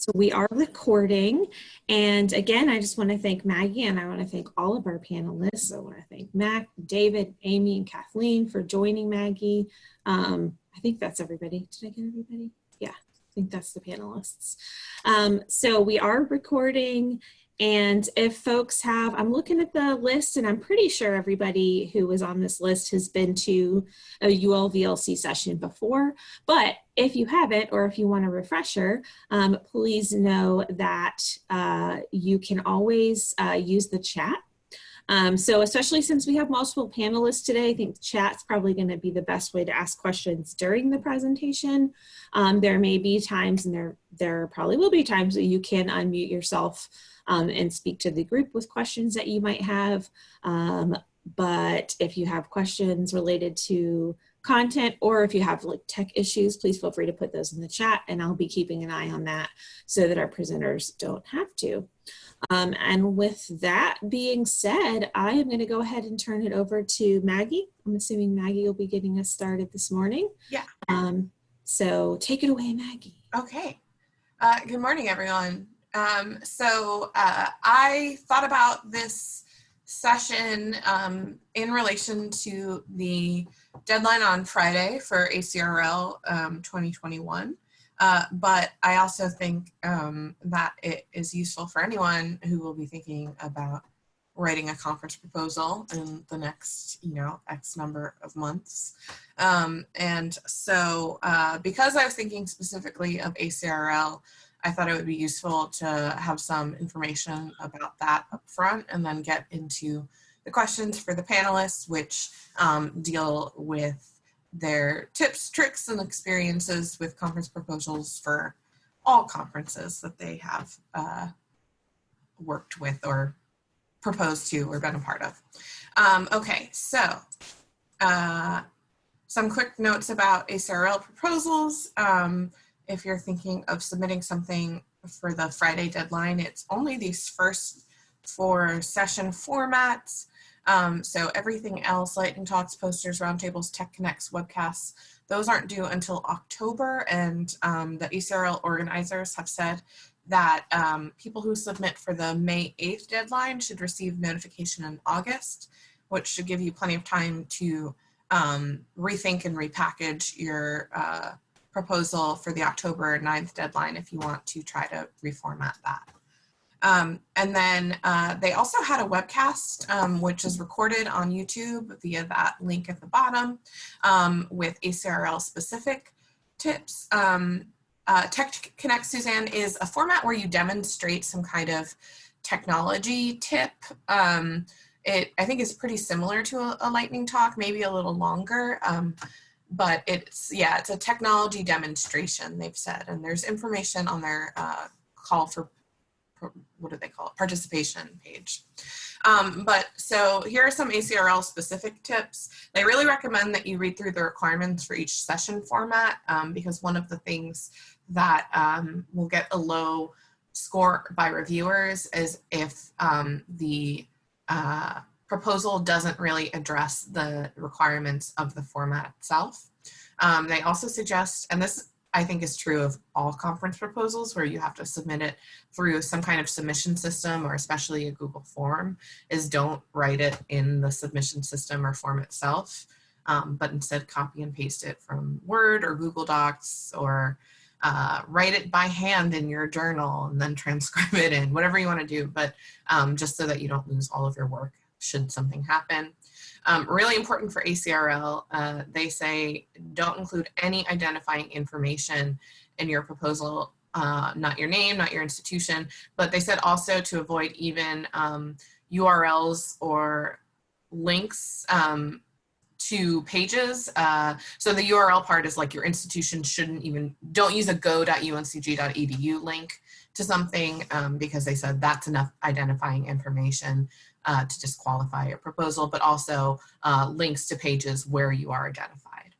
So we are recording. And again, I just want to thank Maggie and I want to thank all of our panelists. I want to thank Mac, David, Amy, and Kathleen for joining Maggie. Um, I think that's everybody. Did I get everybody? Yeah, I think that's the panelists. Um, so we are recording and if folks have, I'm looking at the list and I'm pretty sure everybody who was on this list has been to a ULVLC session before, but if you haven't or if you want a refresher, um, please know that uh, you can always uh, use the chat um, so especially since we have multiple panelists today, I think chat's probably going to be the best way to ask questions during the presentation. Um, there may be times and there, there probably will be times that you can unmute yourself um, and speak to the group with questions that you might have. Um, but if you have questions related to content or if you have like tech issues, please feel free to put those in the chat and I'll be keeping an eye on that so that our presenters don't have to. Um, and with that being said, I am going to go ahead and turn it over to Maggie. I'm assuming Maggie will be getting us started this morning. Yeah. Um, so take it away, Maggie. Okay. Uh, good morning, everyone. Um, so uh, I thought about this session um, in relation to the deadline on Friday for ACRL um, 2021. Uh, but I also think um, that it is useful for anyone who will be thinking about writing a conference proposal in the next, you know, X number of months. Um, and so uh, because I was thinking specifically of ACRL, I thought it would be useful to have some information about that up front and then get into the questions for the panelists, which um, deal with their tips, tricks, and experiences with conference proposals for all conferences that they have uh, worked with or proposed to or been a part of. Um, okay, so uh, some quick notes about ACRL proposals. Um, if you're thinking of submitting something for the Friday deadline, it's only these first four session formats. Um, so everything else, lightning talks, posters, roundtables, tech connects, webcasts, those aren't due until October. And um, the ACRL organizers have said that um, people who submit for the May 8th deadline should receive notification in August, which should give you plenty of time to um, rethink and repackage your uh, proposal for the October 9th deadline if you want to try to reformat that. Um, and then uh, they also had a webcast, um, which is recorded on YouTube via that link at the bottom um, with ACRL specific tips. Um, uh, Tech Connect Suzanne is a format where you demonstrate some kind of technology tip. Um, it, I think is pretty similar to a, a, lightning talk, maybe a little longer, um, but it's, yeah, it's a technology demonstration, they've said, and there's information on their uh, call for what do they call it, participation page. Um, but so here are some ACRL specific tips. They really recommend that you read through the requirements for each session format um, because one of the things that um, will get a low score by reviewers is if um, the uh, proposal doesn't really address the requirements of the format itself. Um, they also suggest, and this I think is true of all conference proposals where you have to submit it through some kind of submission system or especially a Google form is don't write it in the submission system or form itself, um, but instead copy and paste it from Word or Google Docs or uh, write it by hand in your journal and then transcribe it in, whatever you want to do, but um, just so that you don't lose all of your work should something happen. Um, really important for ACRL, uh, they say don't include any identifying information in your proposal, uh, not your name, not your institution, but they said also to avoid even um, URLs or links um, to pages. Uh, so the URL part is like your institution shouldn't even, don't use a go.uncg.edu link to something um, because they said that's enough identifying information uh, to disqualify your proposal, but also uh, links to pages where you are identified.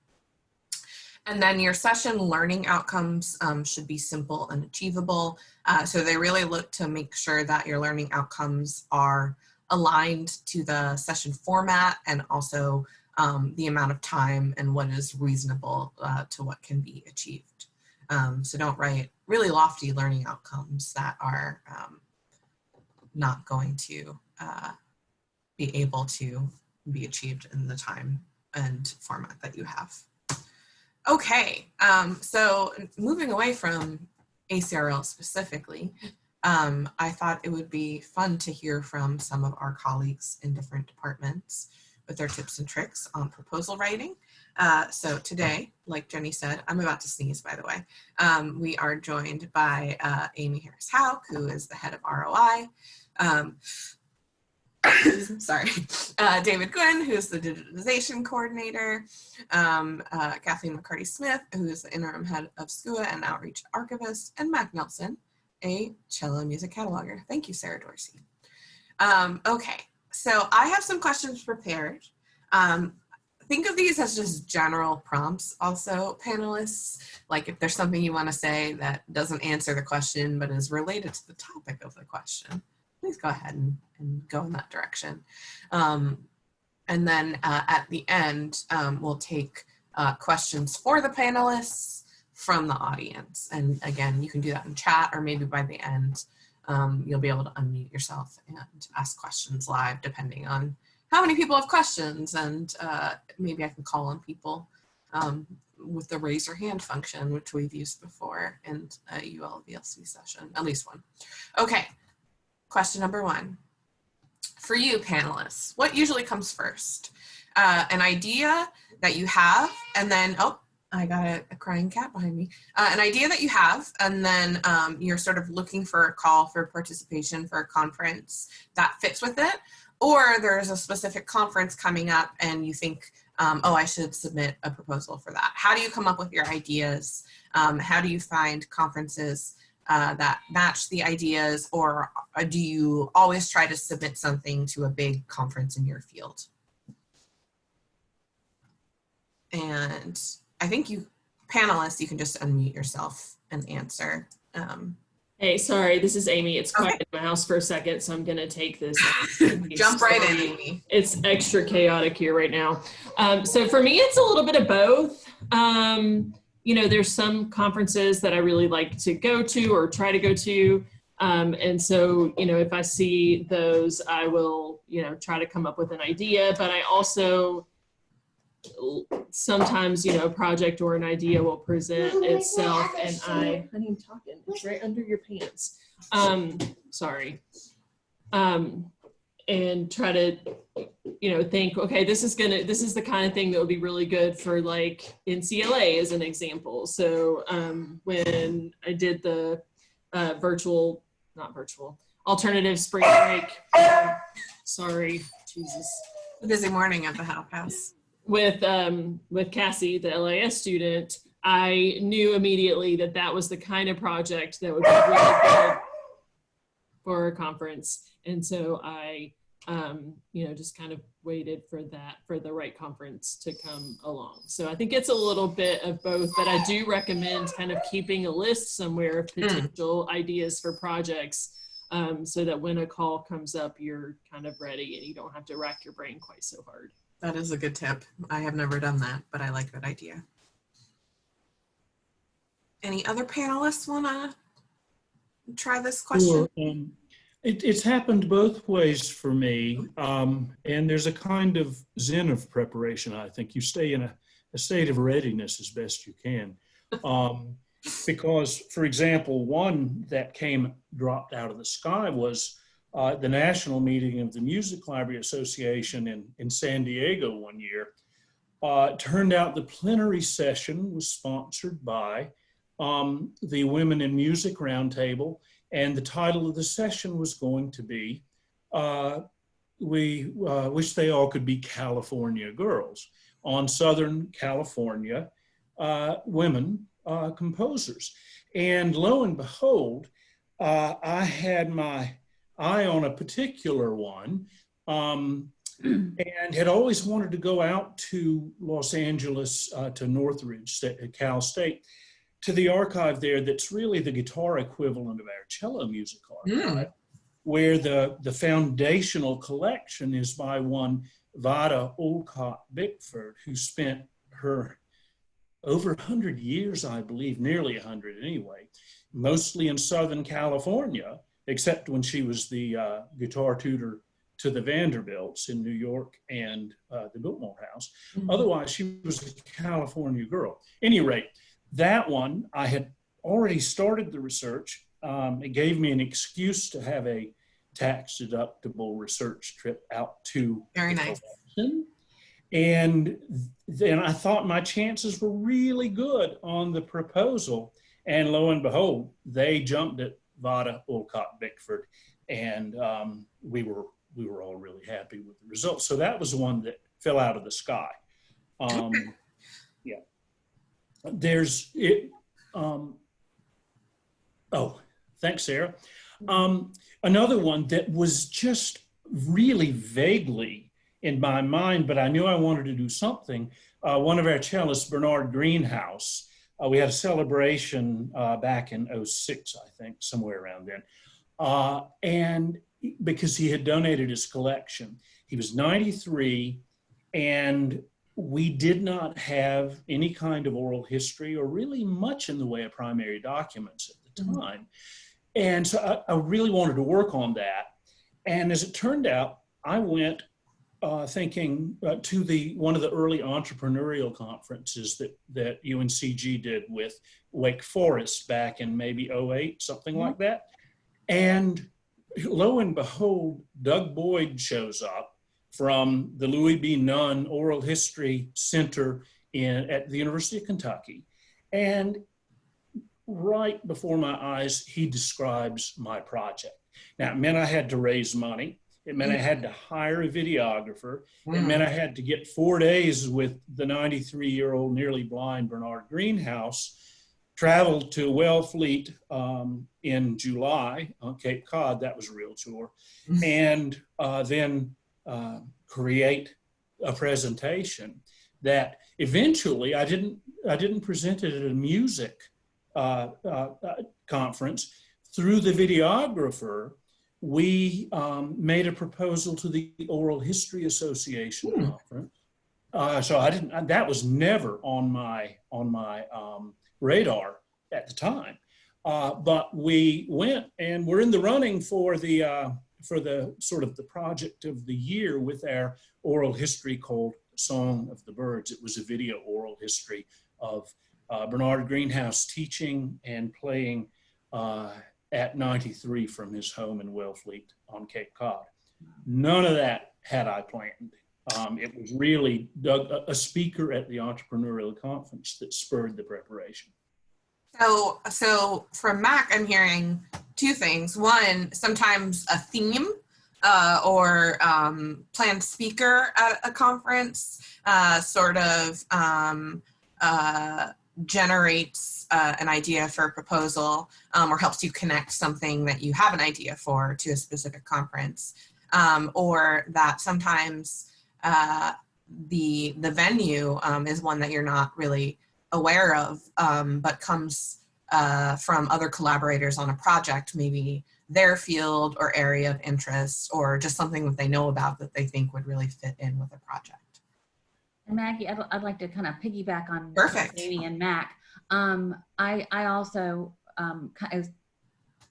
And then your session learning outcomes um, should be simple and achievable. Uh, so they really look to make sure that your learning outcomes are aligned to the session format and also um, the amount of time and what is reasonable uh, to what can be achieved. Um, so don't write really lofty learning outcomes that are um, not going to uh, be able to be achieved in the time and format that you have. Okay, um, so moving away from ACRL specifically, um, I thought it would be fun to hear from some of our colleagues in different departments with their tips and tricks on proposal writing. Uh, so today, like Jenny said, I'm about to sneeze, by the way. Um, we are joined by uh, Amy Harris-Houk, who is the head of ROI. Um, sorry, uh, David Gwynn, who's the digitization coordinator, um, uh, Kathleen McCarty Smith, who is the interim head of SCUA and outreach archivist, and Mac Nelson, a cello music cataloger. Thank you, Sarah Dorsey. Um, okay, so I have some questions prepared. Um, think of these as just general prompts also, panelists. Like if there's something you want to say that doesn't answer the question but is related to the topic of the question, please go ahead and, and go in that direction. Um, and then uh, at the end, um, we'll take uh, questions for the panelists from the audience. And again, you can do that in chat or maybe by the end, um, you'll be able to unmute yourself and ask questions live depending on how many people have questions and uh, maybe I can call on people um, with the raise your hand function, which we've used before in a UL VLC session, at least one. Okay, question number one. For you panelists, what usually comes first? Uh, an idea that you have and then, oh, I got a, a crying cat behind me. Uh, an idea that you have, and then um, you're sort of looking for a call for participation for a conference that fits with it, or there's a specific conference coming up and you think, um, oh, I should submit a proposal for that. How do you come up with your ideas? Um, how do you find conferences uh, that match the ideas, or uh, do you always try to submit something to a big conference in your field? And I think you panelists, you can just unmute yourself and answer. Um, Hey, sorry, this is Amy. It's quiet okay. in my house for a second, so I'm gonna take this. Jump right in, Amy. It's extra chaotic here right now. Um, so for me, it's a little bit of both. Um, you know, there's some conferences that I really like to go to or try to go to. Um, and so, you know, if I see those, I will, you know, try to come up with an idea. But I also sometimes you know a project or an idea will present oh itself and i honey i'm talking it's right under your pants um sorry um and try to you know think okay this is gonna this is the kind of thing that would be really good for like ncla as an example. So um when i did the uh virtual not virtual alternative spring break um, sorry jesus. Busy morning at the house. With um, with Cassie, the LIS student, I knew immediately that that was the kind of project that would be really good for a conference. And so I, um, you know, just kind of waited for that, for the right conference to come along. So I think it's a little bit of both, but I do recommend kind of keeping a list somewhere of hmm. potential mm. ideas for projects um, so that when a call comes up, you're kind of ready and you don't have to rack your brain quite so hard. That is a good tip. I have never done that, but I like that idea. Any other panelists want to try this question? Sure. Um, it, it's happened both ways for me. Um, and there's a kind of zen of preparation, I think. You stay in a, a state of readiness as best you can. Um, because, for example, one that came dropped out of the sky was uh, the national meeting of the Music Library Association in, in San Diego one year. Uh, turned out the plenary session was sponsored by um, the Women in Music Roundtable, and the title of the session was going to be uh, We uh, Wish They All Could Be California Girls on Southern California uh, women uh, composers. And lo and behold, I had my eye on a particular one um, and had always wanted to go out to Los Angeles, uh, to Northridge, Cal State, to the archive there that's really the guitar equivalent of our cello music archive, mm. where the, the foundational collection is by one Vahdah Olcott Bickford, who spent her over 100 years, I believe, nearly 100 anyway, mostly in Southern California, except when she was the uh, guitar tutor to the Vanderbilts in New York and uh, the Biltmore House. Mhm. Otherwise, she was a California girl. Any rate, that one, I had already started the research. Um, it gave me an excuse to have a tax deductible research trip out to Very nice. collection. And then I thought my chances were really good on the proposal. And lo and behold, they jumped at Vahdah, Olcott, Bickford, and um, we were we were all really happy with the results. So that was the one that fell out of the sky. Um. There's it. Um, oh, thanks, Sarah. Um, another one that was just really vaguely in my mind, but I knew I wanted to do something. Uh, one of our cellists, Bernard Greenhouse, uh, we had a celebration uh, back in 06, I think, somewhere around then. Uh, and because he had donated his collection, he was 93 and we did not have any kind of oral history or really much in the way of primary documents at the Mhm. time. And so I, I really wanted to work on that. And as it turned out, I went uh, thinking uh, to the one of the early entrepreneurial conferences that that UNCG did with Wake Forest back in maybe 08, something like that. And lo and behold, Doug Boyd shows up from the Louis B. Nunn Oral History Center in at the University of Kentucky. And right before my eyes, he describes my project. Now, it meant I had to raise money. It meant I had to hire a videographer. It meant I had to get four days with the 93 year old, nearly blind Bernard Greenhouse, traveled to Wellfleet um, in July on Cape Cod. That was a real tour. And uh, then uh, create a presentation that eventually I didn't, I didn't present it at a music uh, uh, uh, conference. Through the videographer, we um, made a proposal to the Oral History Association Hmm. conference. Uh, so I didn't. That was never on my on my um, radar at the time. Uh, but we went and we're in the running for the uh, for the sort of the project of the year with our oral history called Song of the Birds. It was a video oral history of uh, Bernard Greenhouse teaching and playing uh, at 93 from his home in Wellfleet on Cape Cod. None of that had I planned. Um, it was really Doug, a, a speaker at the entrepreneurial conference that spurred the preparation. So, so from Mac, I'm hearing two things. One, sometimes a theme uh, or um, planned speaker at a conference uh, sort of um, uh, generates uh, an idea for a proposal um, or helps you connect something that you have an idea for to a specific conference. Um, or that sometimes uh, the the venue um, is one that you're not really aware of, um, but comes uh, from other collaborators on a project, maybe their field or area of interest, or just something that they know about that they think would really fit in with a project. And Maggie, I'd, I'd like to kind of piggyback on Perfect. Amy and Mac. Um, I, I also, um, as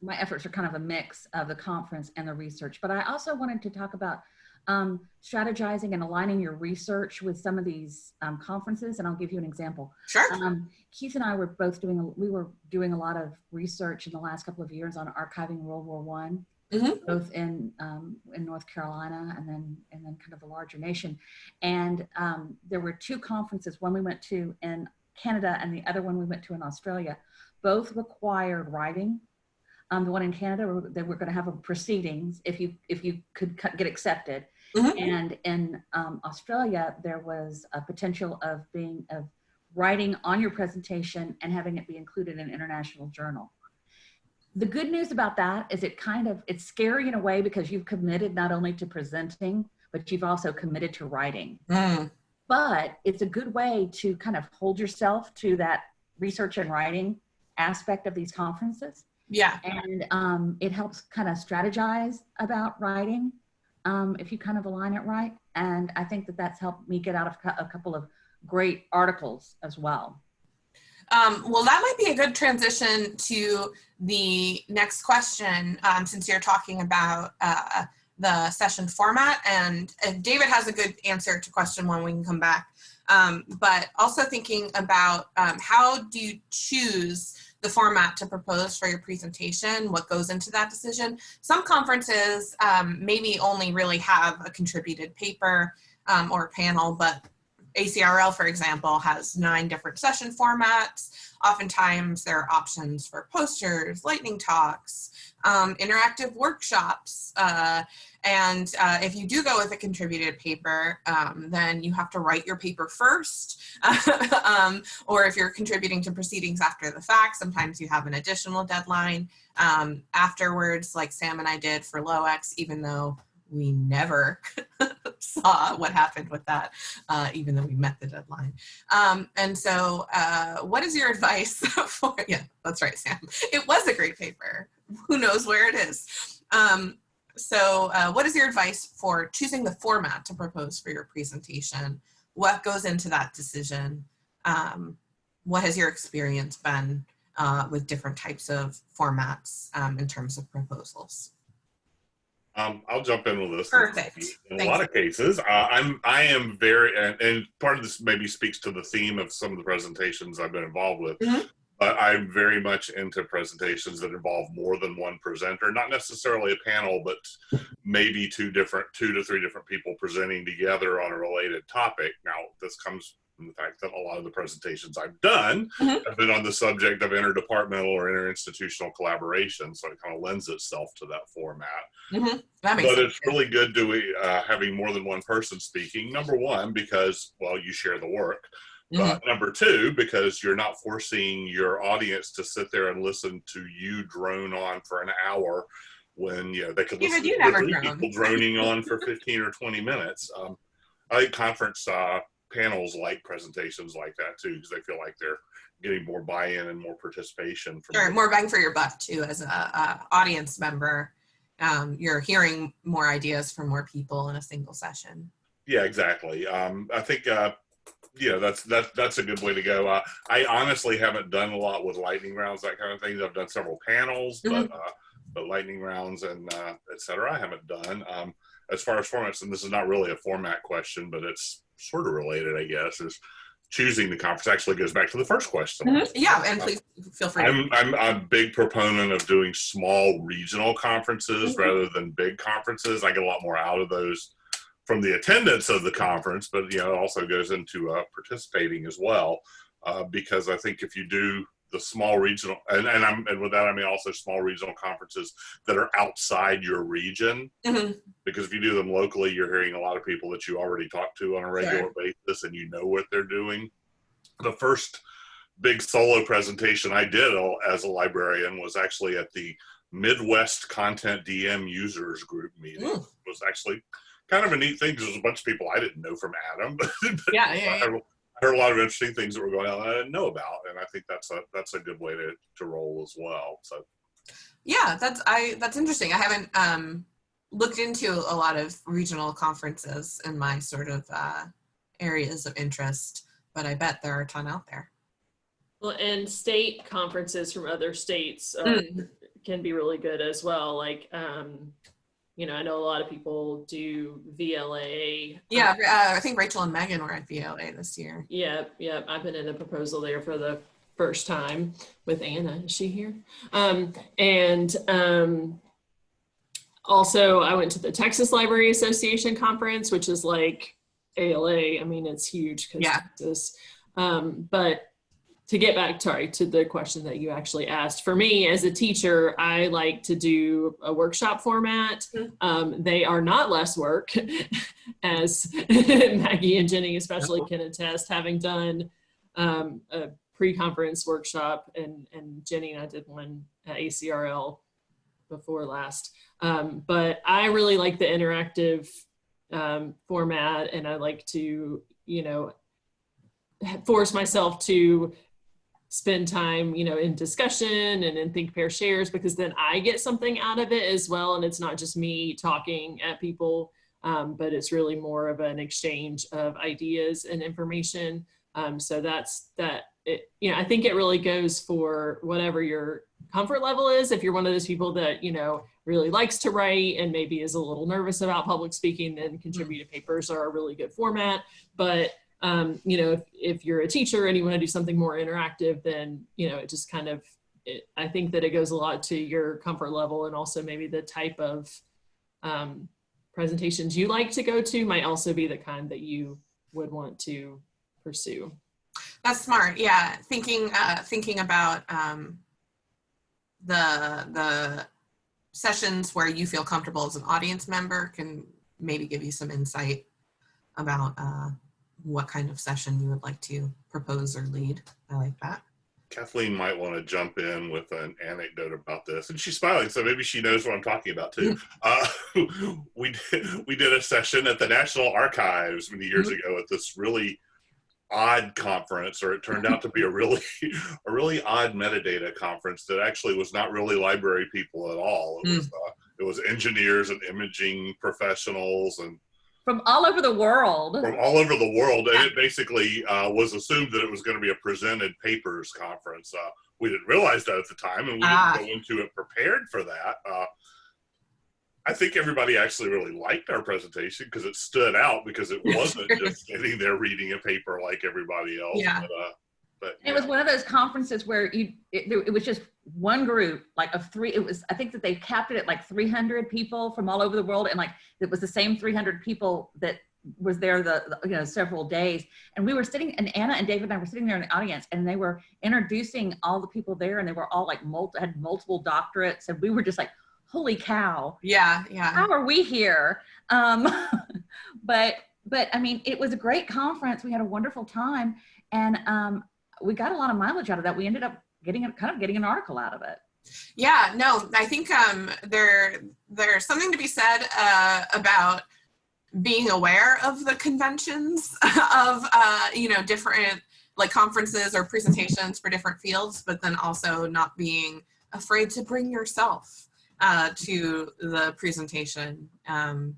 my efforts are kind of a mix of the conference and the research, but I also wanted to talk about um, strategizing and aligning your research with some of these um, conferences. And I'll give you an example. Sure. Um, Keith and I were both doing, a, we were doing a lot of research in the last couple of years on archiving World War One, Mhm. both in, um, in North Carolina and then, and then kind of a larger nation. And um, there were two conferences, one we went to in Canada and the other one we went to in Australia. Both required writing. Um, the one in Canada, they were going to have a proceedings if you if you could get accepted. Mhm. And in um, Australia, there was a potential of being of writing on your presentation and having it be included in an international journal. The good news about that is it kind of it's scary in a way because you've committed not only to presenting, but you've also committed to writing Mm, but it's a good way to kind of hold yourself to that research and writing aspect of these conferences yeah. and um, it helps kind of strategize about writing um, if you kind of align it right and i think that that's helped me get out of a couple of great articles as well Um, well, that might be a good transition to the next question, um, since you're talking about uh, the session format. And if David has a good answer to question one, we can come back. Um, but also thinking about um, how do you choose the format to propose for your presentation, what goes into that decision. Some conferences um, maybe only really have a contributed paper um, or panel, but ACRL, for example, has nine different session formats. Oftentimes there are options for posters, lightning talks, um, interactive workshops. Uh, and uh, if you do go with a contributed paper, um, then you have to write your paper first. um, or if you're contributing to proceedings after the fact, sometimes you have an additional deadline um, afterwards, like Sam and I did for LOEX, even though we never saw what happened with that, uh, even though we met the deadline. Um, and so uh, what is your advice for, yeah, that's right, Sam. It was a great paper. Who knows where it is. Um, so uh, what is your advice for choosing the format to propose for your presentation? What goes into that decision? Um, what has your experience been uh, with different types of formats um, in terms of proposals? Um, I'll jump in with this. Perfect. In Thanks. a lot of cases, uh, I'm I am very and, and part of this maybe speaks to the theme of some of the presentations I've been involved with. Mhm. But I'm very much into presentations that involve more than one presenter, not necessarily a panel, but maybe two different, two to three different people presenting together on a related topic. Now, this comes the fact that a lot of the presentations I've done Mhm. have been on the subject of interdepartmental or interinstitutional collaboration, so it kind of lends itself to that format That makes but sense. it's really good to uh, having more than one person speaking. Number one, because well, you share the work. Mm-hmm. But number two, because you're not forcing your audience to sit there and listen to you drone on for an hour when you know they could listen to people droning on for 15 or 20 minutes. Um, I think conference uh, panels like presentations like that too, because they feel like they're getting more buy-in and more participation from Sure, more bang for your buck too as a, a audience member. Um, you're hearing more ideas from more people in a single session. Yeah, exactly. Um, I think uh, yeah, that's that's that's a good way to go. Uh, I honestly haven't done a lot with lightning rounds, that kind of thing. I've done several panels, but uh, but lightning rounds and uh, et cetera, I haven't done. Um, as far as formats, and this is not really a format question, but it's sort of related, I guess. Is choosing the conference actually goes back to the first question. Yeah, and please feel free. I'm, I'm a big proponent of doing small regional conferences Mhm. rather than big conferences. I get a lot more out of those from the attendance of the conference, but you know, it also goes into uh, participating as well. Uh, because I think if you do the small regional, and, and I'm and with that I mean also small regional conferences that are outside your region, Mhm. because if you do them locally, you're hearing a lot of people that you already talk to on a regular basis, and you know what they're doing. The first big solo presentation I did as a librarian was actually at the Midwest CONTENTdm Users Group meeting. Mm. It was actually kind of a neat thing because there was a bunch of people I didn't know from Adam, but Yeah, I yeah, yeah. Heard, I heard a lot of interesting things that were going on that I didn't know about, and I think that's a that's a good way to to roll as well. So Yeah, that's I that's interesting. I haven't um, looked into a lot of regional conferences in my sort of uh, areas of interest, but I bet there are a ton out there. Well, and state conferences from other states are, Mm. can be really good as well. Like, um, you know, I know a lot of people do VLA. Yeah, uh, I think Rachel and Megan were at VLA this year. Yeah, yeah. I've been in a proposal there for the first time with Anna. Is she here? Um, and um, also, I went to the Texas Library Association conference, which is like ALA. I mean, it's huge because Yeah. Texas. Um, but to get back, sorry, to the question that you actually asked, for me as a teacher, I like to do a workshop format. Mhm. Um, they are not less work, as Maggie and Jenny especially can attest, having done um, a pre-conference workshop, and and Jenny and I did one at ACRL before last. Um, but I really like the interactive um, format, and I like to, you know, force myself to spend time, you know, in discussion and in think pair shares because then I get something out of it as well, and it's not just me talking at people, um, but it's really more of an exchange of ideas and information. Um, so that's that it, you know, I think it really goes for whatever your comfort level is. If you're one of those people that, you know, really likes to write and maybe is a little nervous about public speaking, then contributed papers are a really good format. But, um, you know, if, if you're a teacher and you want to do something more interactive, then, you know, it just kind of, it, I think that it goes a lot to your comfort level and also maybe the type of um, presentations you like to go to might also be the kind that you would want to pursue. That's smart. Yeah, thinking uh, thinking about um, the the sessions where you feel comfortable as an audience member can maybe give you some insight about uh, what kind of session you would like to propose or lead. I like that. Kathleen might want to jump in with an anecdote about this, and she's smiling, so maybe she knows what I'm talking about too. uh, we did, we did a session at the National Archives many years ago at this really odd conference, or it turned out to be a really a really odd metadata conference that actually was not really library people at all. It was uh, it was engineers and imaging professionals and From all over the world. from all over the world, and it basically uh, was assumed that it was going to be a presented papers conference. Uh, we didn't realize that at the time, and we Ah. didn't go into it prepared for that. Uh, I think everybody actually really liked our presentation because it stood out because it wasn't just sitting there reading a paper like everybody else. Yeah. But, but It was one of those conferences where you, it, there- it was just one group, like of three, it was, I think that they capped it at like 300 people from all over the world. And like, it was the same 300 people that was there the, the, you know, several days. And we were sitting, and Anna and David and I were sitting there in the audience and they were introducing all the people there and they were all like, multi, had multiple doctorates. And we were just like, holy cow Yeah, yeah. how are we here? Um, but but I mean, it was a great conference. We had a wonderful time, and um, we got a lot of mileage out of that. We ended up getting kind of getting an article out of it. Yeah, no, I think um, there there's something to be said uh, about being aware of the conventions of uh, you know different like conferences or presentations for different fields, but then also not being afraid to bring yourself uh, to the presentation um,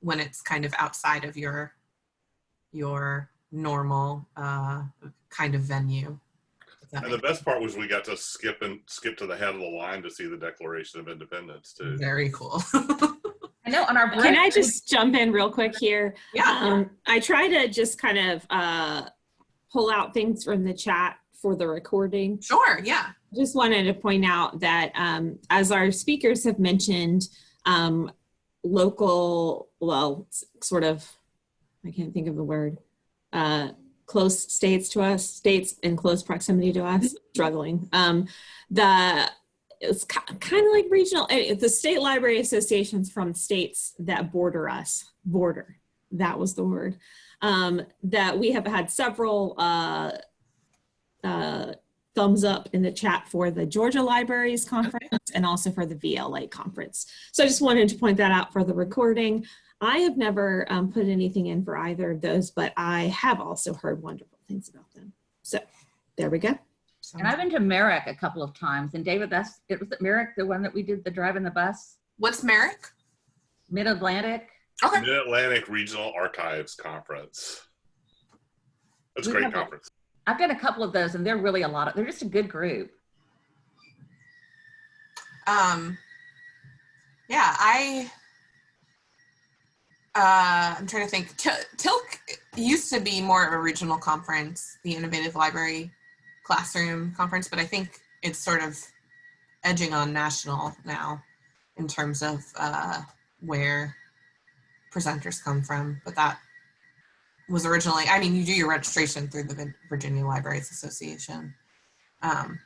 when it's kind of outside of your your normal uh, kind of venue. And the best part was we got to skip and skip to the head of the line to see the Declaration of Independence too. Very cool. I know on our break. Can I just jump in real quick here? yeah. Um, I try to just kind of uh, pull out things from the chat for the recording. Sure. Yeah. Just wanted to point out that um, as our speakers have mentioned, um, local, well, sort of, I can't think of the word, uh, close states to us, states in close proximity to us, struggling. Um, the it's kind of like regional, eh, the state library associations from states that border us, border, that was the word, um, that we have had several uh, uh, thumbs up in the chat for the Georgia Libraries Conference and also for the VLA Conference. So I just wanted to point that out for the recording. I have never um, put anything in for either of those, but I have also heard wonderful things about them. So there we go. and I've been to MARAC a couple of times. And David, that's it was at MARAC, the one that we did the drive in the bus, What's MARAC? Mid Atlantic. Okay. Mid Atlantic Regional Archives Conference. That's a great have a- conference. I've done a couple of those, and they're really a lot of. They're just a good group. Um, yeah, I. Uh, I'm trying to think. Til- TILC used to be more of a regional conference, the Innovative Library Classroom Conference, but I think it's sort of edging on national now in terms of uh, where presenters come from. But that was originally, I mean, you do your registration through the Virginia Libraries Association. Um,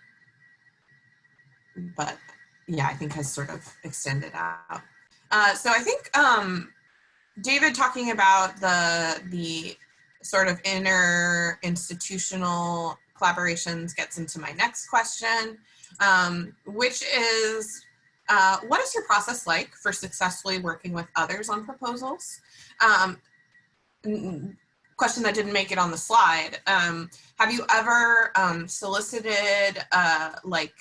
but yeah, I think has sort of extended out. Uh, so I think um, David talking about the the sort of inner institutional collaborations gets into my next question, um, which is uh, what is your process like for successfully working with others on proposals? Um, question that didn't make it on the slide. Um, have you ever um, solicited uh, like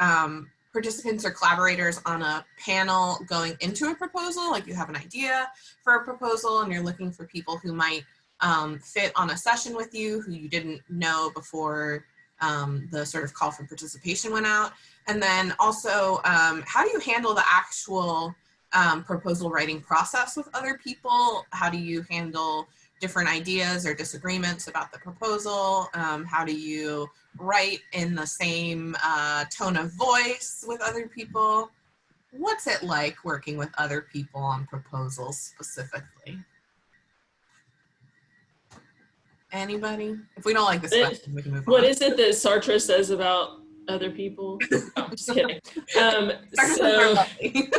um, participants or collaborators on a panel going into a proposal? Like you have an idea for a proposal and you're looking for people who might um, fit on a session with you who you didn't know before um, the sort of call for participation went out? And then also, um, how do you handle the actual um, proposal writing process with other people? How do you handle different ideas or disagreements about the proposal? Um, how do you write in the same uh, tone of voice with other people? What's it like working with other people on proposals specifically? Anybody? If we don't like this It- question, we can move What on. is it that Sartre says about other people? No, I'm just kidding. Um, so,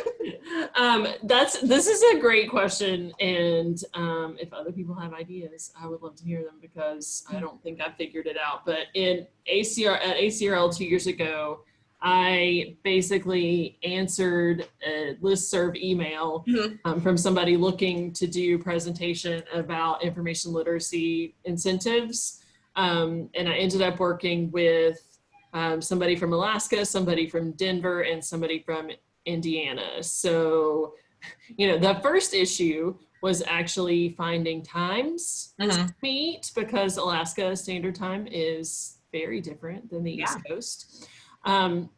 um, that's this is a great question, and um, if other people have ideas, I would love to hear them because I don't think I figured it out. But in ACR at ACRL two years ago, I basically answered a listserv email Mhm. um, from somebody looking to do presentation about information literacy incentives, um, and I ended up working with um, somebody from Alaska, somebody from Denver, and somebody from Indiana. So, you know, the first issue was actually finding times to meet because Alaska Standard Time is very different than the East Coast. Um,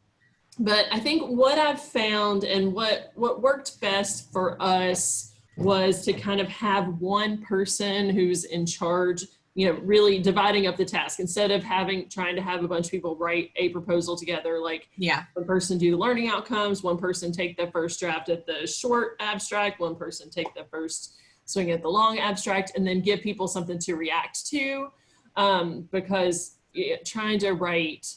but I think what I've found and what what worked best for us was to kind of have one person who's in charge you know really dividing up the task instead of having trying to have a bunch of people write a proposal together like Yeah. one person do the learning outcomes, one person take the first draft at the short abstract, one person take the first swing at the long abstract, and then give people something to react to. Um, because yeah, trying to write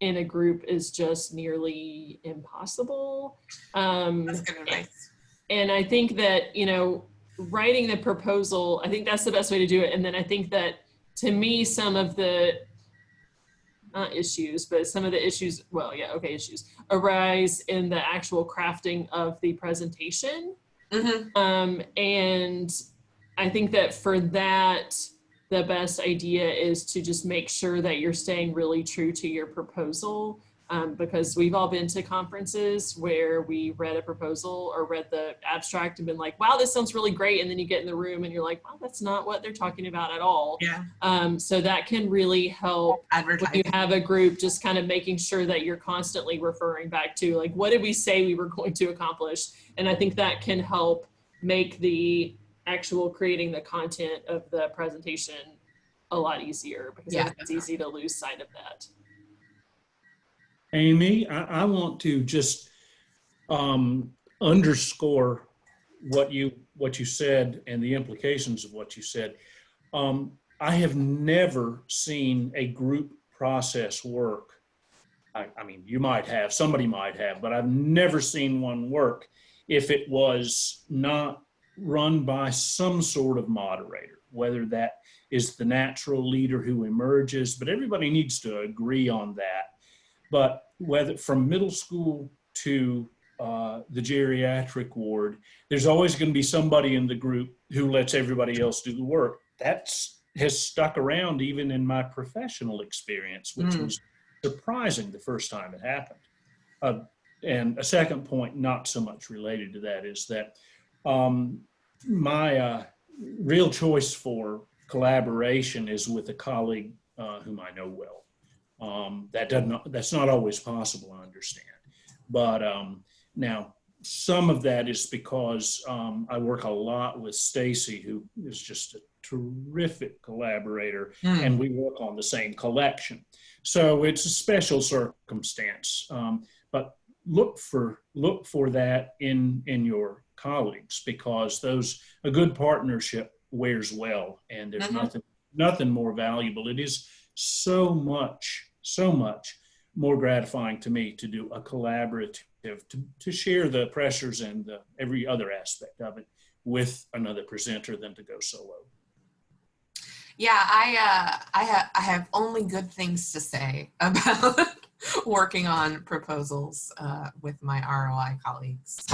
in a group is just nearly impossible. Um, That's good advice. and I think that, you know, writing the proposal, I think that's the best way to do it. And then I think that to me, some of the not issues, but some of the issues, well, yeah, okay, issues arise in the actual crafting of the presentation. Mhm. Um, and I think that for that, the best idea is to just make sure that you're staying really true to your proposal. Um, because we've all been to conferences where we read a proposal or read the abstract and been like, wow, this sounds really great. And then you get in the room and you're like, wow, that's not what they're talking about at all. Yeah. Um, so that can really help when you have a group just kind of making sure that you're constantly referring back to like what did we say we were going to accomplish and i think that can help make the actual creating the content of the presentation a lot easier because Yeah, it's easy to lose sight of that Amy, I, I want to just um, underscore what you what you said and the implications of what you said. Um, I have never seen a group process work. I, I mean, you might have, somebody might have, but I've never seen one work if it was not run by some sort of moderator, whether that is the natural leader who emerges, but everybody needs to agree on that but whether from middle school to uh, the geriatric ward, there's always going to be somebody in the group who lets everybody else do the work. That's has stuck around even in my professional experience, which Mm. was surprising the first time it happened. Uh, and a second point, not so much related to that, is that um, my uh, real choice for collaboration is with a colleague uh, whom I know well. Um, that does not, that's not always possible, I understand. But um, now, some of that is because um, I work a lot with Stacy, who is just a terrific collaborator, Mm. and we work on the same collection. So it's a special circumstance. Um, but look for look for that in in your colleagues because those a good partnership wears well, and there's Mhm. nothing nothing more valuable. It is so much so much more gratifying to me to do a collaborative to, to share the pressures and the, every other aspect of it with another presenter than to go solo. Yeah, I uh, I have I have only good things to say about working on proposals uh, with my ROI colleagues,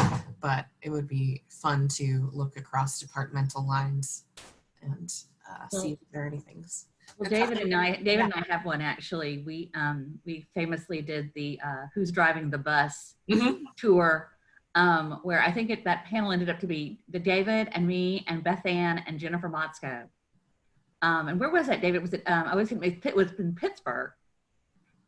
but it would be fun to look across departmental lines and uh, see if there are any things. Well, David and I, David and I have one actually. We um, we famously did the uh, "Who's Driving the Bus" Mhm. tour, um, where I think it, that panel ended up to be the David and me and Beth Ann and Jennifer Motszko, Um, and where was that, David? Was it? Um, I was thinking it was in Pittsburgh,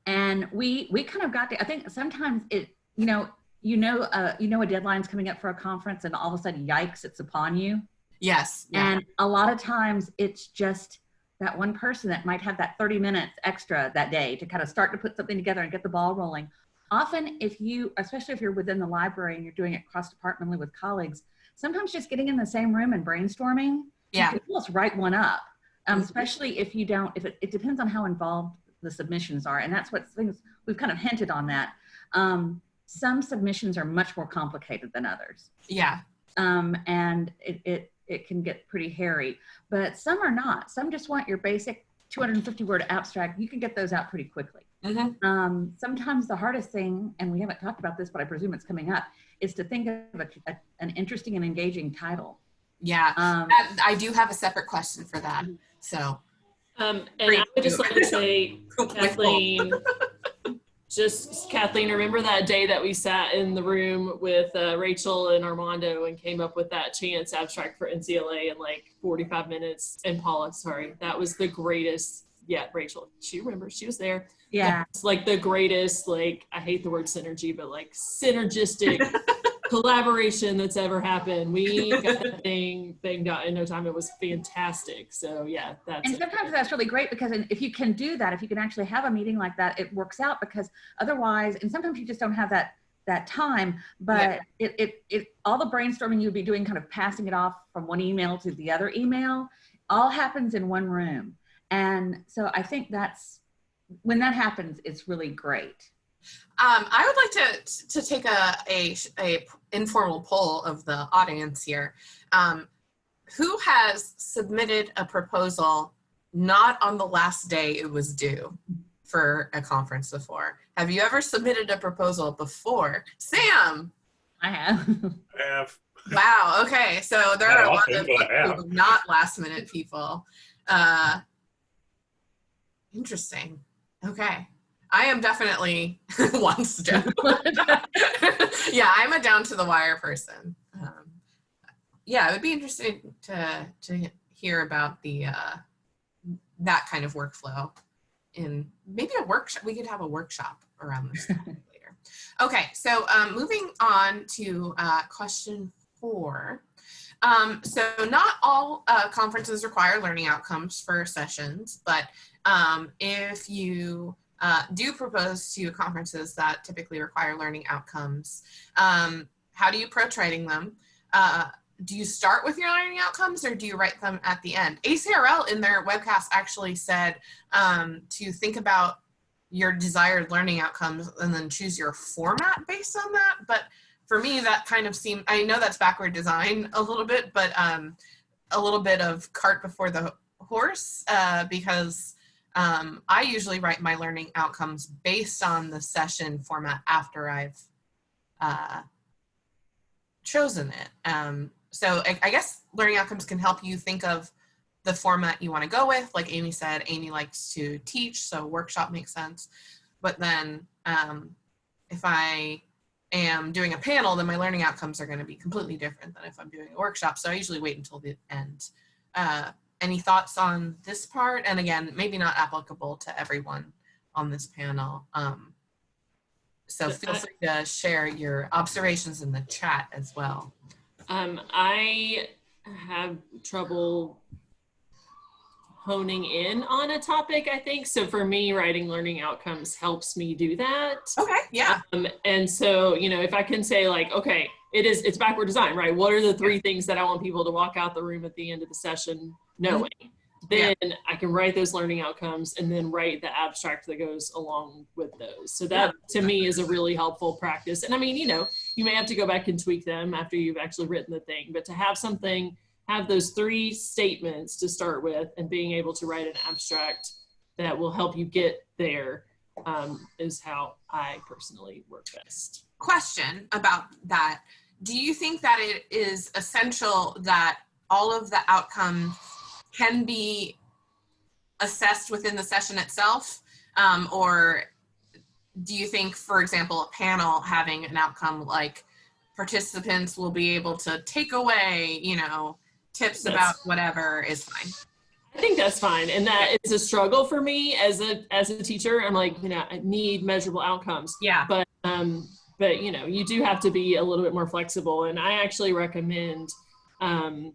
and we we kind of got to. I think sometimes it, you know, you know, uh, you know, a deadline's coming up for a conference, and all of a sudden, yikes, it's upon you. Yes. Yeah. And a lot of times, it's just that one person that might have that 30 minutes extra that day to kind of start to put something together and get the ball rolling. Often, if you, especially if you're within the library and you're doing it cross departmentally with colleagues, sometimes just getting in the same room and brainstorming, Yeah. you can almost write one up. Um, especially if you don't, if it, it depends on how involved the submissions are, and that's what things we've kind of hinted on that. Um, some submissions are much more complicated than others Yeah. um, and it, it it can get pretty hairy. But some are not. Some just want your basic 250 word abstract. You can get those out pretty quickly. Mhm. Um, sometimes the hardest thing, and we haven't talked about this, but I presume it's coming up, is to think of a, a- an interesting and engaging title. Yeah. Um, That- I do have a separate question for that. So, Um, and Great. I would just like to say, Wonderful. Kathleen, just Kathleen, remember that day that we sat in the room with uh, Rachel and Armando and came up with that chance abstract for NCLA in like 45 minutes? And Paula, sorry, that was the greatest. Yeah, Rachel, she remembers, she was there. yeah. It's like the greatest, like, I hate the word synergy, but like synergistic collaboration that's ever happened. We got the thing banged out in no time. It was fantastic. So yeah, that's And it. sometimes that's really great because if you can do that, if you can actually have a meeting like that, it works out because otherwise, and sometimes you just don't have that that time, but Yeah. it, it, it, all the brainstorming you'd be doing, kind of passing it off from one email to the other email, all happens in one room. And so I think that's, when that happens, it's really great. Um, I would like to to take a, a a informal poll of the audience here. Um, who has submitted a proposal not on the last day it was due for a conference before? Have you ever submitted a proposal before? Sam. I have. I have Wow. Okay. So there Not are a lot often, of but I people, not last minute people. Uh, interesting. Okay. I am definitely wants to. yeah, I'm a down to the wire person. Um, yeah, it would be interesting to to hear about the uh, that kind of workflow in maybe a workshop. We could have a workshop around this later. Okay, so um, moving on to uh, question four. Um, so not all uh, conferences require learning outcomes for sessions, but um, if you uh, do propose to conferences that typically require learning outcomes, um, how do you approach writing them? Uh, do you start with your learning outcomes or do you write them at the end? ACRL in their webcast actually said um, to think about your desired learning outcomes and then choose your format based on that. But for me, that kind of seemed, I know that's backward design a little bit, but um, a little bit of cart before the horse uh, because um, I usually write my learning outcomes based on the session format after I've uh, chosen it. Um, so I, I guess learning outcomes can help you think of the format you want to go with. Like Amy said, Amy likes to teach, so workshop makes sense. But then um, if I am doing a panel, then my learning outcomes are going to be completely different than if I'm doing a workshop. So I usually wait until the end. Uh, any thoughts on this part? And again, maybe not applicable to everyone on this panel. Um, so feel free to share your observations in the chat as well. Um, I have trouble honing in on a topic, I think. So for me, writing learning outcomes helps me do that. Okay, yeah. Um, and so, you know, if I can say like, okay, it is, it's backward design, right? What are the three things that I want people to walk out the room at the end of the session knowing? Mm-hmm. Yeah. Then I can write those learning outcomes and then write the abstract that goes along with those. So that to me is a really helpful practice. And I mean, you know, you may have to go back and tweak them after you've actually written the thing, but to have something, have those three statements to start with and being able to write an abstract that will help you get there um, is how I personally work best. question about that. Do you think that it is essential that all of the outcomes can be assessed within the session itself? Um, or do you think, for example, a panel having an outcome like participants will be able to take away, you know, tips Yes. about whatever is fine? I think that's fine. And that it's a struggle for me as a as a teacher. I'm like, you know, I need measurable outcomes. Yeah. But um, but you know, you do have to be a little bit more flexible. And I actually recommend um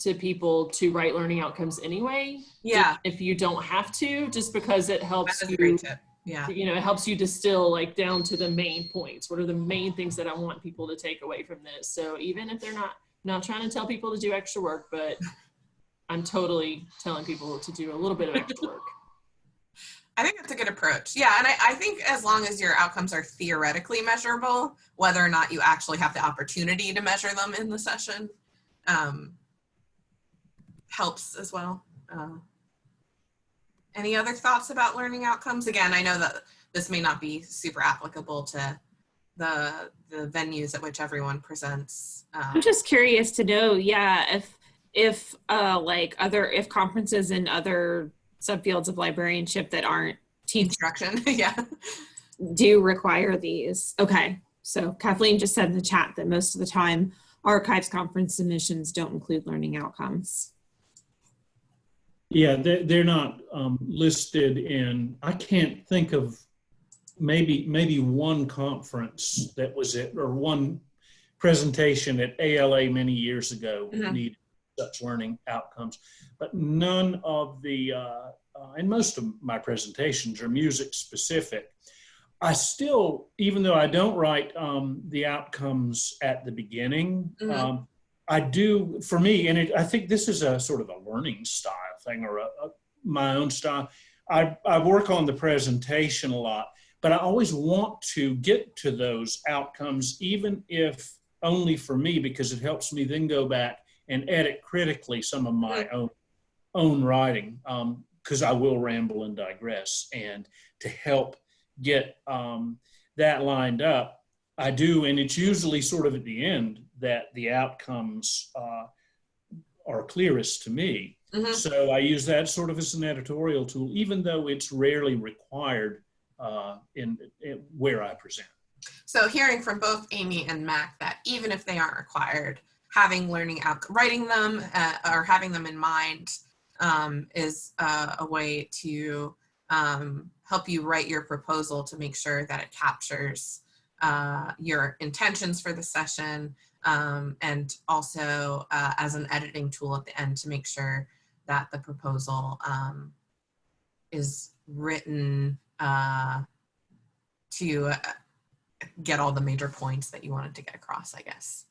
to people to write learning outcomes anyway. Yeah. If you don't have to, just because it helps you great tip. Yeah. you know, it helps you distill like down to the main points. What are the main things that I want people to take away from this? So even if they're not not trying to tell people to do extra work, but I'm totally telling people to do a little bit of extra work. I think that's a good approach. Yeah, and I, I think as long as your outcomes are theoretically measurable, whether or not you actually have the opportunity to measure them in the session, um, helps as well. Uh, any other thoughts about learning outcomes? Again, I know that this may not be super applicable to the the venues at which everyone presents. Um, I'm just curious to know, yeah, if if uh like other if conferences and other subfields of librarianship that aren't teach instruction. yeah. do require these. Okay. So Kathleen just said in the chat that most of the time archives conference submissions don't include learning outcomes. Yeah, they're, they're not um, listed in, I can't think of maybe, maybe one conference that was it, or one presentation at ALA many years ago Mhm. needed such learning outcomes. But none of the, uh, uh, and most of my presentations are music specific. I still, even though I don't write um, the outcomes at the beginning, Mhm. um, I do, for me, and it, I think this is a sort of a learning style thing or a, a, my own style. I, I work on the presentation a lot, but I always want to get to those outcomes, even if only for me, because it helps me then go back and edit critically some of my own own writing, because I will ramble and digress. And to help get um, that lined up, I do, and it's usually sort of at the end that the outcomes uh, are clearest to me. Mhm. So I use that sort of as an editorial tool, even though it's rarely required uh, in, in where I present. So hearing from both Amy and Mac that even if they aren't required, having learning out, writing them uh, or having them in mind um, is uh, a way to um, help you write your proposal to make sure that it captures uh, your intentions for the session um, and also uh, as an editing tool at the end to make sure that the proposal um, is written uh, to uh, get all the major points that you wanted to get across, I guess.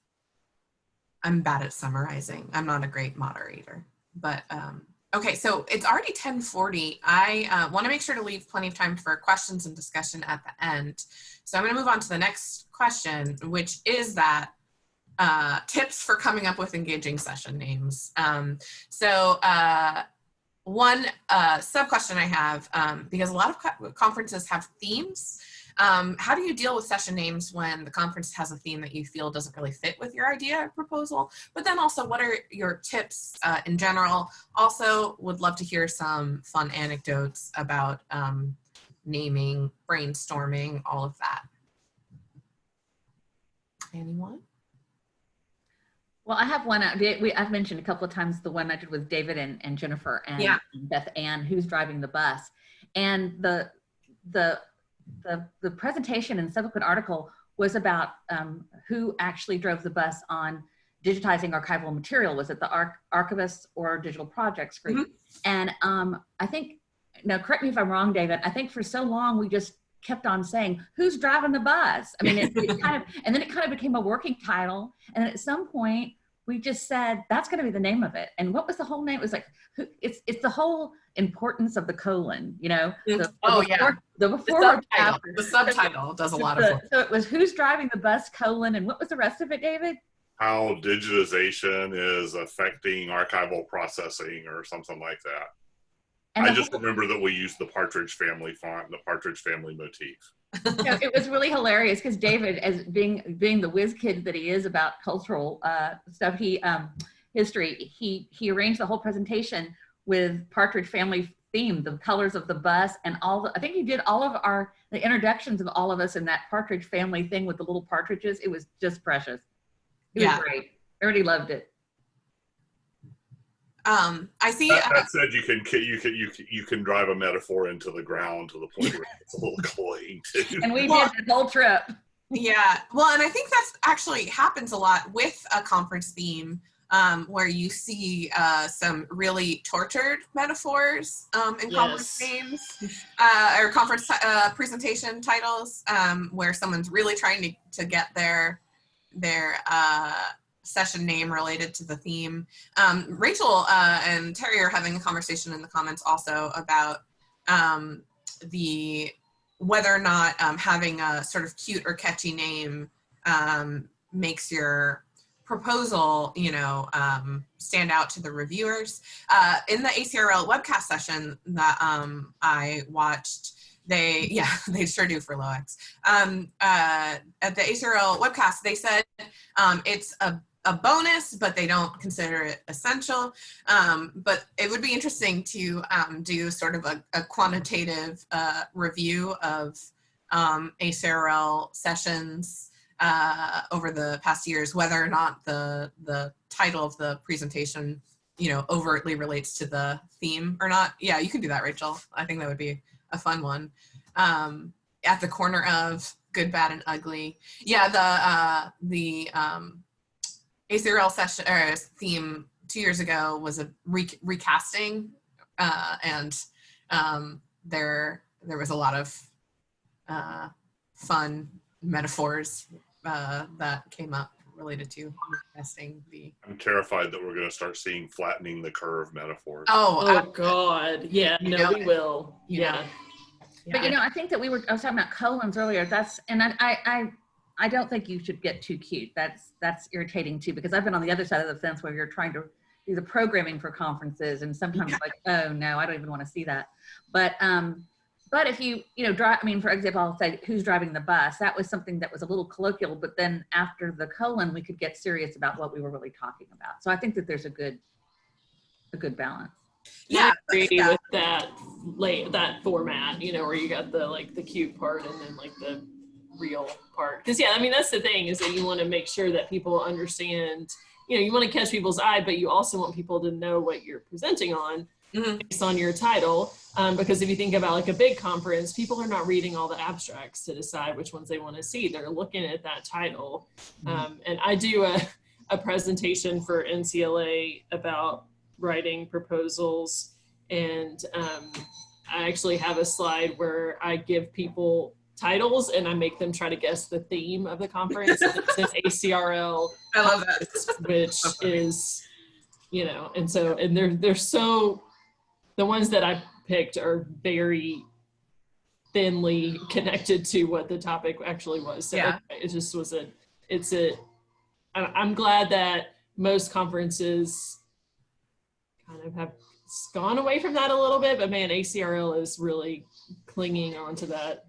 I'm bad at summarizing. I'm not a great moderator, but um, okay, so it's already 1040. I uh, wanna make sure to leave plenty of time for questions and discussion at the end. So I'm gonna move on to the next question, which is that uh, tips for coming up with engaging session names. Um, so uh, one uh, sub question I have, um, because a lot of co conferences have themes, um, how do you deal with session names when the conference has a theme that you feel doesn't really fit with your idea or proposal? But then also, what are your tips uh, in general? Also, would love to hear some fun anecdotes about um, naming, brainstorming, all of that. Anyone? Well, I have one. uh, We, we- I've mentioned a couple of times the one I did with David and, and Jennifer and Yeah. Beth Ann, who's driving the bus. And the, the, the, the presentation and subsequent article was about um, who actually drove the bus on digitizing archival material. Was it the arch archivists or digital projects group? And um, I think, now correct me if I'm wrong, David, I think for so long we just kept on saying, who's driving the bus? I mean, it, it kind of, and then it kind of became a working title. And at some point, we just said that's going to be the name of it. And what was the whole name? It was like it's it's the whole importance of the colon, you know. The, oh, the yeah. before, the The before subtitle, chapter. the subtitle does a lot of So- work. So it was who's driving the bus colon, and what was the rest of it, David? How digitization is affecting archival processing or something like that. And I just whole- remember that we used the Partridge Family font and the Partridge Family motif. Know, it was really hilarious because David, as being being the whiz kid that he is about cultural uh, stuff, he um, history, he he arranged the whole presentation with Partridge Family theme, the colors of the bus, and all the. I think he did all of our the introductions of all of us in that Partridge Family thing with the little partridges. It was just precious. It Yeah. was great. Everybody loved it. Um, I see. That, Uh, that said, you can you can you can you can drive a metaphor into the ground to the point where it's a little cloying too. And we Well- did the whole trip. Yeah, well, and I think that's actually happens a lot with a conference theme, um, where you see uh, some really tortured metaphors um, in conference Yes. themes uh, or conference uh, presentation titles, um, where someone's really trying to, to get their their uh, session name related to the theme. Um, Rachel uh, and Terry are having a conversation in the comments also about um, the whether or not um, having a sort of cute or catchy name um, makes your proposal, you know, um, stand out to the reviewers. Uh, in the ACRL webcast session that um, I watched, they, yeah, they sure do for LOEX. Um, uh, at the ACRL webcast, they said um, it's a a bonus, but they don't consider it essential. Um, but it would be interesting to um, do sort of a, a quantitative uh, review of um, ACRL sessions uh, over the past years, whether or not the the title of the presentation, you know, overtly relates to the theme or not. Yeah, you can do that, Rachel. I think that would be a fun one. Um, at the corner of good, bad, and ugly. Yeah, the uh, the um, ACRL session or theme two years ago was a re- recasting, uh, and um, there there was a lot of uh, fun metaphors uh, that came up related to recasting the. I'm terrified that we're going to start seeing flattening the curve metaphors. Oh, Oh uh, God, yeah, no, know we will. Yeah, know. But you know, I think that we were, I was talking about colons earlier. That's, and I, I, I, I don't think you should get too cute. That's, that's irritating too, because I've been on the other side of the fence where you're trying to do the programming for conferences and sometimes like, oh no, I don't even want to see that. But, um, but if you, you know, drive, I mean, for example, I'll say who's driving the bus, that was something that was a little colloquial, but then after the colon, we could get serious about what we were really talking about. So I think that there's a good, a good balance. yeah, I agree yeah. with that late that format. You know, where you got the like the cute part and then like the real part. Because yeah, I mean that's the thing is that you want to make sure that people understand. You know, you want to catch people's eye, but you also want people to know what you're presenting on Mhm. based on your title. Um, because if you think about like a big conference, people are not reading all the abstracts to decide which ones they want to see. They're looking at that title. Um, and I do a, a presentation for NCLA about writing proposals. And um, I actually have a slide where I give people titles and I make them try to guess the theme of the conference. And it says ACRL I love that. which is you know and so and they're they're so the ones that i picked are very thinly connected to what the topic actually was so Yeah. it just was a it's a i'm glad that most conferences kind of have gone away from that a little bit but man acrl is really clinging onto that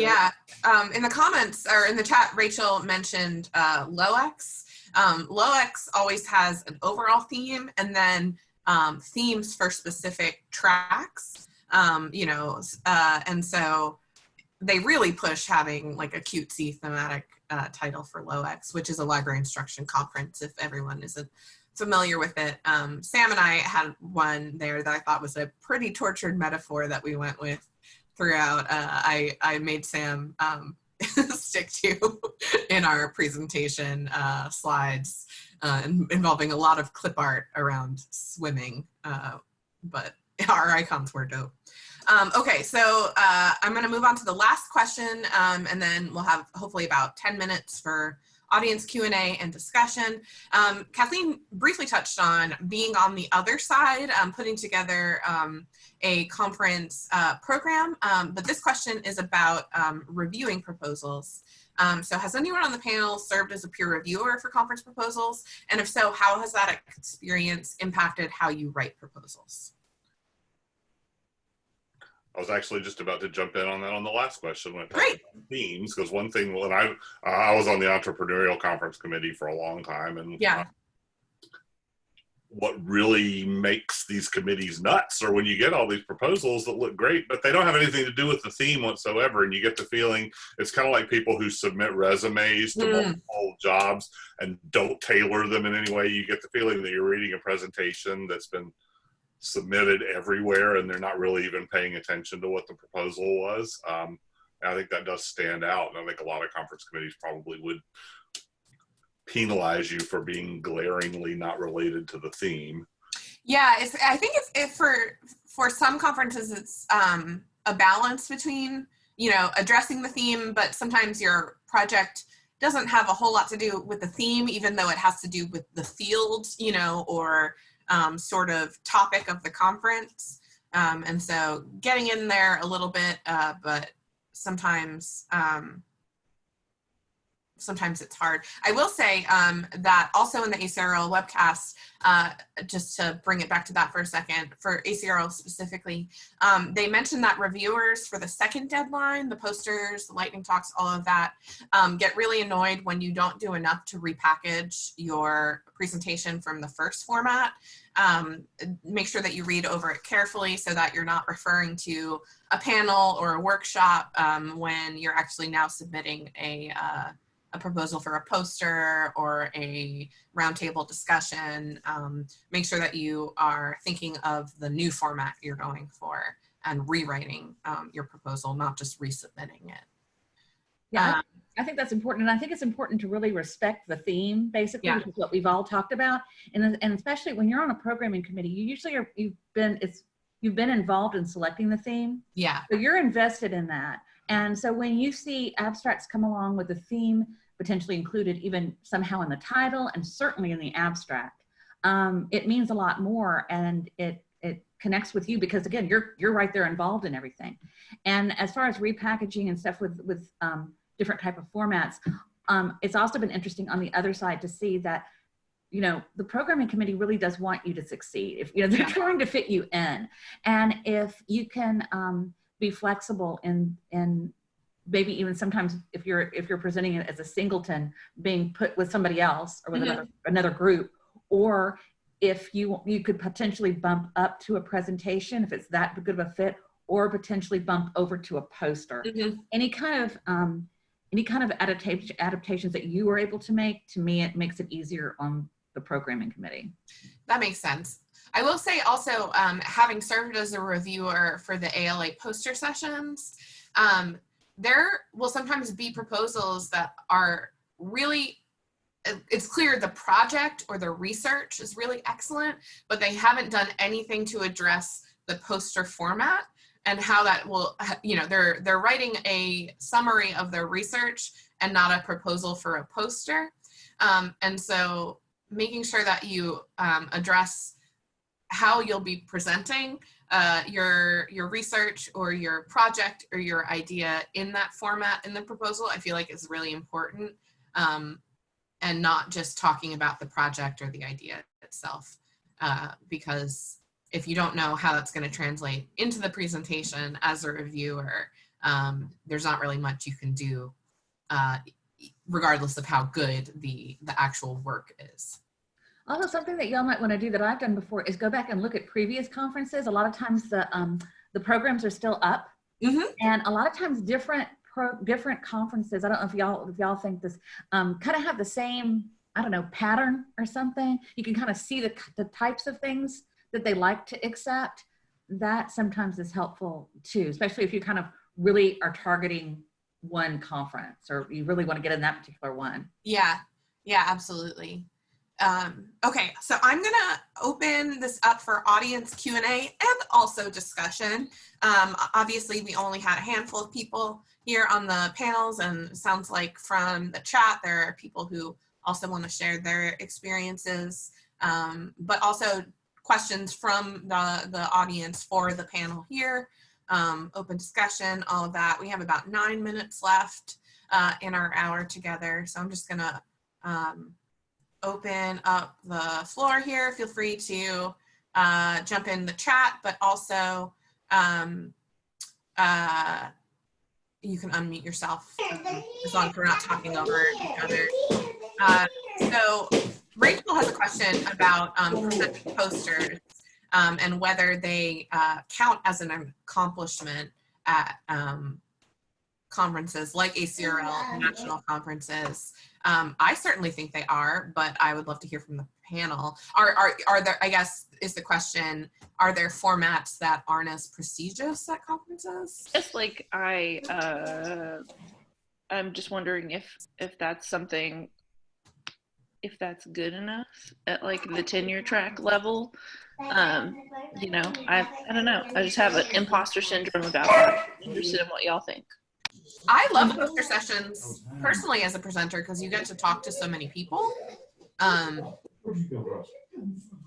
Yeah, um, in the comments or in the chat, Rachel mentioned uh, LOEX. Um, LOEX always has an overall theme and then um, themes for specific tracks. Um, you know, uh, and so they really push having like a cutesy thematic uh, title for LOEX, which is a library instruction conference. If everyone isn't familiar with it, um, Sam and I had one there that I thought was a pretty tortured metaphor that we went with throughout. Uh, I I made Sam um, stick to in our presentation uh, slides uh, involving a lot of clip art around swimming, uh, but our icons were dope. Um, okay, so uh, I'm going to move on to the last question, um, and then we'll have hopefully about 10 minutes for audience Q&A and discussion. Um, Kathleen briefly touched on being on the other side, um, putting together um, a conference uh, program, um, but this question is about um, reviewing proposals. Um, so has anyone on the panel served as a peer reviewer for conference proposals? And if so, how has that experience impacted how you write proposals? I was actually just about to jump in on that on the last question when it comes Great. to themes, because one thing when I uh, I was on the entrepreneurial conference committee for a long time, and Yeah. what really makes these committees nuts or when you get all these proposals that look great but they don't have anything to do with the theme whatsoever and you get the feeling it's kind of like people who submit resumes to Mm. multiple jobs and don't tailor them in any way you get the feeling that you're reading a presentation that's been submitted everywhere and they're not really even paying attention to what the proposal was um, i think that does stand out and i think a lot of conference committees probably would penalize you for being glaringly not related to the theme. Yeah, I think it's it for for some conferences it's um, a balance between you know addressing the theme, but sometimes your project doesn't have a whole lot to do with the theme, even though it has to do with the field, you know, or um, sort of topic of the conference. Um, and so getting in there a little bit, uh, but sometimes um, sometimes it's hard. I will say um, that also in the ACRL webcast, uh, just to bring it back to that for a second, for ACRL specifically, um, they mentioned that reviewers for the second deadline, the posters, the lightning talks, all of that, um, get really annoyed when you don't do enough to repackage your presentation from the first format. Um, make sure that you read over it carefully so that you're not referring to a panel or a workshop um, when you're actually now submitting a uh, a proposal for a poster or a roundtable discussion. Um, make sure that you are thinking of the new format you're going for and rewriting um, your proposal, not just resubmitting it. Yeah, Um, I think that's important. And I think it's important to really respect the theme, basically, Yeah. which is what we've all talked about. And, and especially when you're on a programming committee, you usually are, you've been, it's, you've been involved in selecting the theme. yeah, So you're invested in that. And so when you see abstracts come along with a theme potentially included even somehow in the title and certainly in the abstract, um, it means a lot more and it it connects with you because again you're you're right there involved in everything. And as far as repackaging and stuff with with um, different type of formats, um, it's also been interesting on the other side to see that you know the programming committee really does want you to succeed if you know they're trying to fit you in and if you can um, be flexible in in maybe even sometimes if you're if you're presenting it as a singleton being put with somebody else or with Mhm. another another group or if you you could potentially bump up to a presentation if it's that good of a fit or potentially bump over to a poster Mhm. any kind of um, any kind of adaptation adaptations that you were able to make to me it makes it easier on the programming committee that makes sense. I will say also, um, having served as a reviewer for the ALA poster sessions, um, there will sometimes be proposals that are really it's clear the project or the research is really excellent, but they haven't done anything to address the poster format and how that will, you know, they're they're writing a summary of their research and not a proposal for a poster. Um, and so making sure that you um, address how you'll be presenting uh, your your research or your project or your idea in that format in the proposal, I feel like is really important, um, and not just talking about the project or the idea itself, uh, because if you don't know how that's going to translate into the presentation as a reviewer, um, there's not really much you can do, uh, regardless of how good the the actual work is. Also, something that y'all might want to do that I've done before is go back and look at previous conferences. A lot of times the um, the programs are still up, Mhm. and a lot of times different pro, different conferences. I don't know if y'all if y'all think this um, kind of have the same I don't know pattern or something. You can kind of see the the types of things that they like to accept. That sometimes is helpful too, especially if you kind of really are targeting one conference or you really want to get in that particular one. Yeah, yeah, absolutely. Um, okay, so I'm gonna open this up for audience Q and A and also discussion. Um, obviously, we only had a handful of people here on the panels, and sounds like from the chat there are people who also want to share their experiences, um, but also questions from the the audience for the panel here. Um, open discussion, all of that. We have about nine minutes left uh, in our hour together, so I'm just gonna um, open up the floor here. Feel free to uh, jump in the chat, but also um, uh, you can unmute yourself as long as we're not talking over each other. Uh, so Rachel has a question about um, posters um, and whether they uh, count as an accomplishment at um, conferences like ACRL, national conferences. Um, I certainly think they are, but I would love to hear from the panel. Are, are, are there, I guess, is the question, are there formats that aren't as prestigious at conferences? Just like I, uh, I'm just wondering if if that's something, if that's good enough at like the tenure track level. Um, you know, I I don't know. I just have an imposter syndrome about that. I'm interested in what y'all think. I love poster sessions personally as a presenter because you get to talk to so many people. Um,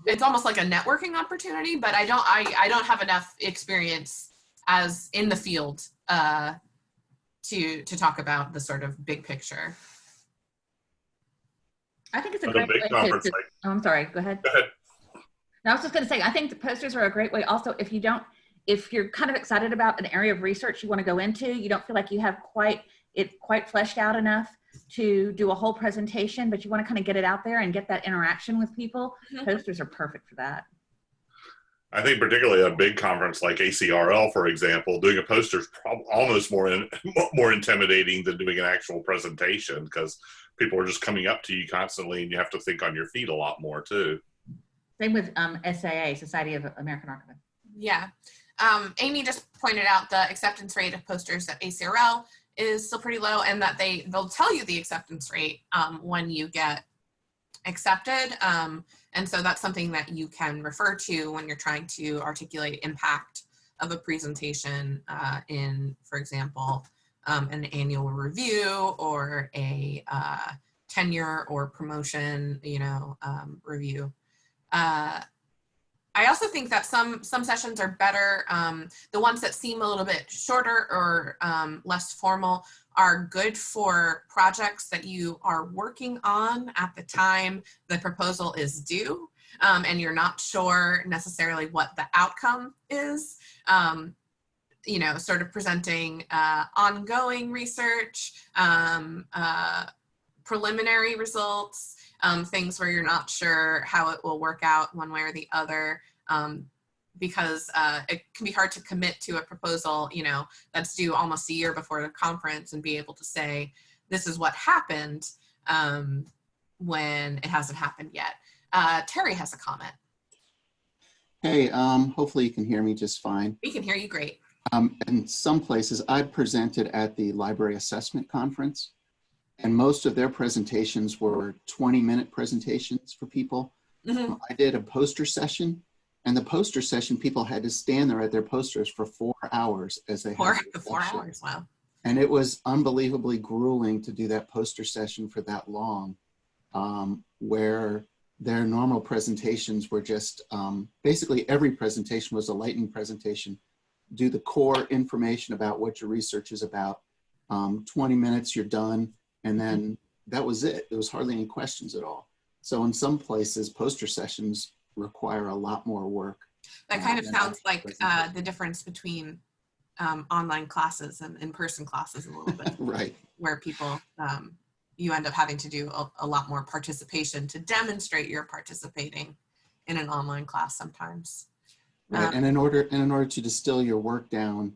it's almost like a networking opportunity, but I don't I, I don't have enough experience as in the field uh, to to talk about the sort of big picture. I think it's a At a great way to, conference to- like oh, I'm sorry, go ahead. Go ahead. No, I was just gonna say, I think the posters are a great way also, if you don't, if you're kind of excited about an area of research you wanna go into, you don't feel like you have quite, it quite fleshed out enough to do a whole presentation, but you wanna kind of get it out there and get that interaction with people, Mhm. posters are perfect for that. I think particularly a big conference like ACRL, for example, doing a poster is prob- almost more in, more intimidating than doing an actual presentation because people are just coming up to you constantly, and you have to think on your feet a lot more too. Same with um, SAA, Society of American Archivists. Yeah. Um, Amy just pointed out the acceptance rate of posters at ACRL is still pretty low and that they, they'll tell you the acceptance rate um, when you get accepted. Um, and so that's something that you can refer to when you're trying to articulate impact of a presentation uh, in, for example, um, an annual review or a uh, tenure or promotion, you know, um, review. Uh, I also think that some some sessions are better. Um, the ones that seem a little bit shorter or um, less formal are good for projects that you are working on at the time the proposal is due, um, and you're not sure necessarily what the outcome is. Um, you know, sort of presenting uh, ongoing research, um, uh, preliminary results, um, things where you're not sure how it will work out one way or the other um, because uh, it can be hard to commit to a proposal, you know, that's due almost a year before the conference and be able to say, this is what happened um, when it hasn't happened yet. Uh, Terry has a comment. Hey, um, hopefully you can hear me just fine. We can hear you great. Um, in some places, I presented at the Library Assessment Conference, and most of their presentations were 20-minute presentations for people. Mhm. I did a poster session, and the poster session, people had to stand there at their posters for four hours as they Four, had four hours, wow. And it was unbelievably grueling to do that poster session for that long, um, where their normal presentations were just um, basically every presentation was a lightning presentation. Do the core information about what your research is about. Um, 20 minutes, you're done. And then that was it. There was hardly any questions at all. So in some places, poster sessions require a lot more work. That kind of sounds like uh, the difference between um, online classes and in-person classes a little bit. right. where people um, you end up having to do a, a lot more participation to demonstrate you're participating in an online class sometimes. Right, Um, and in order and in order to distill your work down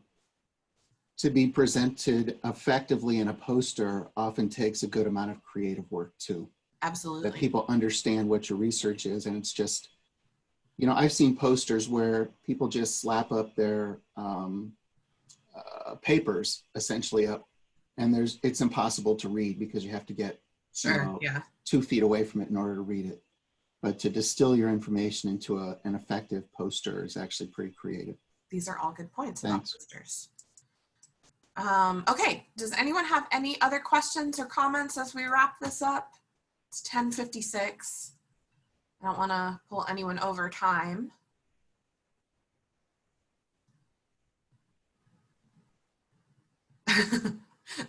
to be presented effectively in a poster often takes a good amount of creative work too. Absolutely. That people understand what your research is, and it's just, you know, I've seen posters where people just slap up their um, uh, papers essentially up, and there's it's impossible to read because you have to get Sure. know, Yeah. two feet away from it in order to read it. But to distill your information into a, an effective poster is actually pretty creative. These are all good points about Thanks. posters. Um, okay. Does anyone have any other questions or comments as we wrap this up? It's 1056. I don't want to pull anyone over time. uh,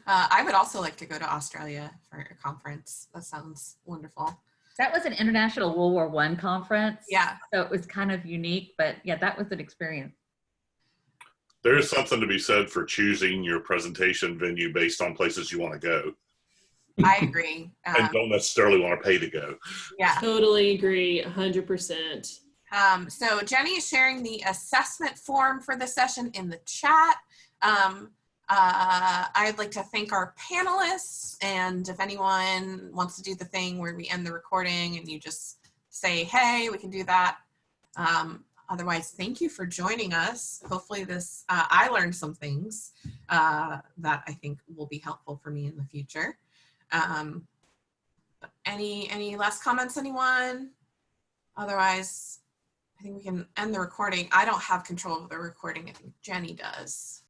I would also like to go to Australia for a conference. That sounds wonderful. That was an International World War One conference. Yeah, So it was kind of unique, but yeah, that was an experience. There is something to be said for choosing your presentation venue based on places you want to go. I agree. and Um, don't necessarily want to pay to go. yeah. Totally agree, 100%. Um, so Jenny is sharing the assessment form for the session in the chat. Um, uh, I'd like to thank our panelists and if anyone wants to do the thing where we end the recording and you just say, hey, we can do that. Um, otherwise, thank you for joining us. Hopefully this, uh, I learned some things uh, that I think will be helpful for me in the future. Um, any, any last comments, anyone? Otherwise, I think we can end the recording. I don't have control of the recording. I think Jenny does.